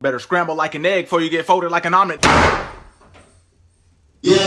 Better scramble like an egg before you get folded like an omelet. Yeah,